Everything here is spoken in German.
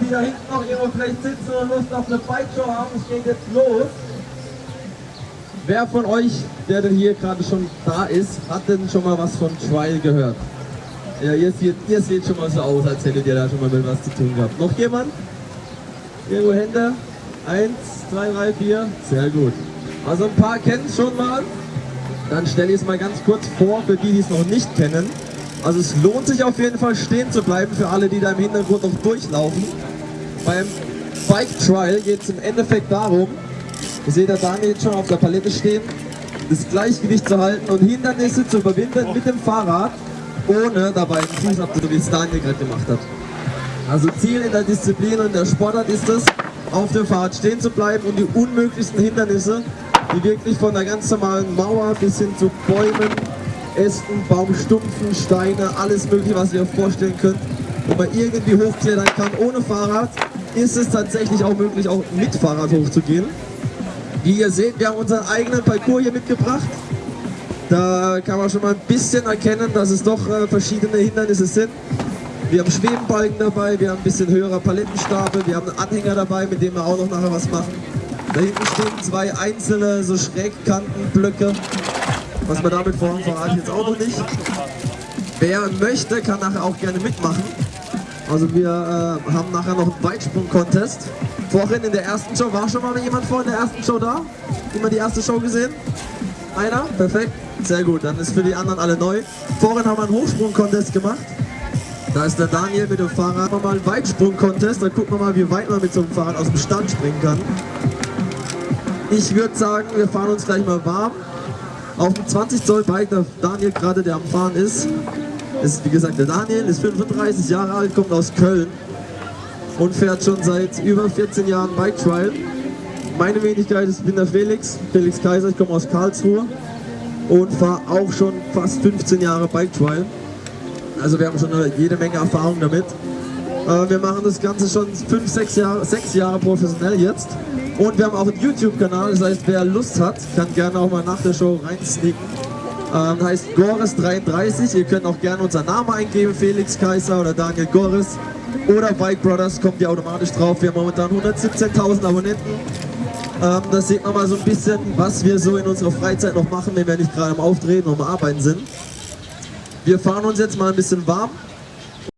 die da hinten noch irgendwo vielleicht sitzen und Lust auf eine Bike-Show haben, es geht jetzt los. Wer von euch, der denn hier gerade schon da ist, hat denn schon mal was von Trial gehört? Ja, ihr seht, ihr seht schon mal so aus, als hättet ihr da schon mal mit was zu tun gehabt. Noch jemand? Irgendwo Hände? Eins, zwei, drei, vier. Sehr gut. Also ein paar kennen es schon mal. Dann stelle ich es mal ganz kurz vor, für die, die es noch nicht kennen. Also es lohnt sich auf jeden Fall stehen zu bleiben für alle, die da im Hintergrund noch durchlaufen. Beim Bike Trial geht es im Endeffekt darum, ihr seht da Daniel jetzt schon auf der Palette stehen, das Gleichgewicht zu halten und Hindernisse zu überwinden mit dem Fahrrad, ohne dabei einen Fuß abzudrücken, wie es Daniel gerade gemacht hat. Also Ziel in der Disziplin und der Sportart ist es, auf dem Fahrrad stehen zu bleiben und die unmöglichsten Hindernisse, die wirklich von der ganz normalen Mauer bis hin zu Bäumen, Ästen, Baumstumpfen, Steine, alles mögliche, was ihr euch vorstellen könnt, wo man irgendwie hochklettern kann ohne Fahrrad, ist es tatsächlich auch möglich, auch mit Fahrrad hochzugehen. Wie ihr seht, wir haben unseren eigenen Parcours hier mitgebracht. Da kann man schon mal ein bisschen erkennen, dass es doch äh, verschiedene Hindernisse sind. Wir haben Schwebenbalken dabei, wir haben ein bisschen höherer Palettenstapel, wir haben einen Anhänger dabei, mit dem wir auch noch nachher was machen. Da hinten stehen zwei einzelne so Schrägkantenblöcke, was man damit vorhaben, verrate ich jetzt auch noch nicht. Wer möchte, kann nachher auch gerne mitmachen. Also wir äh, haben nachher noch einen Weitsprung-Contest. Vorhin in der ersten Show, war schon mal jemand vor in der ersten Show da? Immer die erste Show gesehen? Einer? Perfekt. Sehr gut, dann ist für die anderen alle neu. Vorhin haben wir einen Hochsprung-Contest gemacht. Da ist der Daniel mit dem Fahrrad. Machen wir mal einen Weitsprung-Contest. Da gucken wir mal, wie weit man mit so einem Fahrrad aus dem Stand springen kann. Ich würde sagen, wir fahren uns gleich mal warm. Auf dem 20 Zoll Bike, der Daniel gerade, der am Fahren ist, ist wie gesagt der Daniel, ist 35 Jahre alt, kommt aus Köln und fährt schon seit über 14 Jahren Bike Trial. Meine Wenigkeit ist, ich bin der Felix, Felix Kaiser, ich komme aus Karlsruhe und fahre auch schon fast 15 Jahre Bike Trial. Also wir haben schon eine, jede Menge Erfahrung damit. Äh, wir machen das Ganze schon 5, 6 Jahre, 6 Jahre professionell jetzt. Und wir haben auch einen YouTube-Kanal, das heißt, wer Lust hat, kann gerne auch mal nach der Show reinsneaken. Ähm, heißt Gores33. Ihr könnt auch gerne unseren Namen eingeben, Felix Kaiser oder Daniel Gores. Oder Bike Brothers, kommt ihr automatisch drauf. Wir haben momentan 117.000 Abonnenten. Ähm, da sieht man mal so ein bisschen, was wir so in unserer Freizeit noch machen, wenn wir nicht gerade am Auftreten und am Arbeiten sind. Wir fahren uns jetzt mal ein bisschen warm.